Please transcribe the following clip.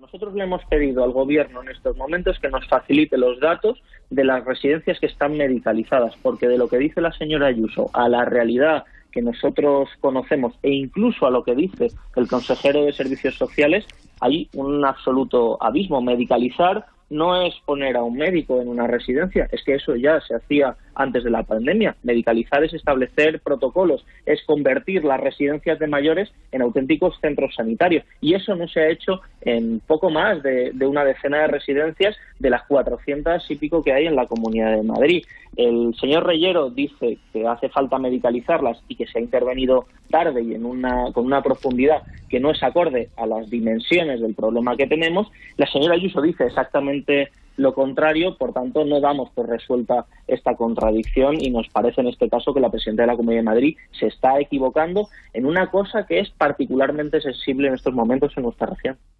Nosotros le hemos pedido al Gobierno en estos momentos que nos facilite los datos de las residencias que están medicalizadas, porque de lo que dice la señora Ayuso a la realidad que nosotros conocemos e incluso a lo que dice el consejero de Servicios Sociales, hay un absoluto abismo. Medicalizar no es poner a un médico en una residencia, es que eso ya se hacía antes de la pandemia. Medicalizar es establecer protocolos, es convertir las residencias de mayores en auténticos centros sanitarios. Y eso no se ha hecho en poco más de, una decena de residencias de las 400 y pico que hay en la Comunidad de Madrid. El señor Reyero dice que hace falta medicalizarlas y que se ha intervenido tarde y en una, con una profundidad que no es acorde a las dimensiones del problema que tenemos. La señora Ayuso dice lo contrario, por tanto, no damos por resuelta esta contradicción y nos parece en este caso que la presidenta de la Comunidad de Madrid se está equivocando en una cosa que es particularmente sensible en estos momentos en nuestra región.